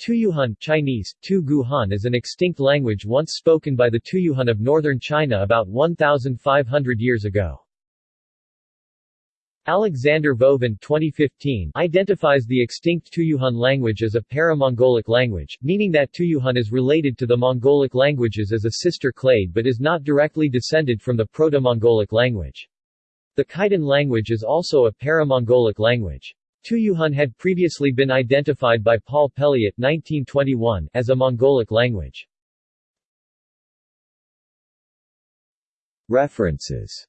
Tuyuhun Chinese, Tu Guhan is an extinct language once spoken by the Tuyuhun of northern China about 1,500 years ago. Alexander Vovin 2015 identifies the extinct Tuyuhun language as a para-Mongolic language, meaning that Tuyuhun is related to the Mongolic languages as a sister clade but is not directly descended from the Proto-Mongolic language. The Khitan language is also a para-Mongolic language. Tuyuhun had previously been identified by Paul Pelliot 1921 as a Mongolic language. References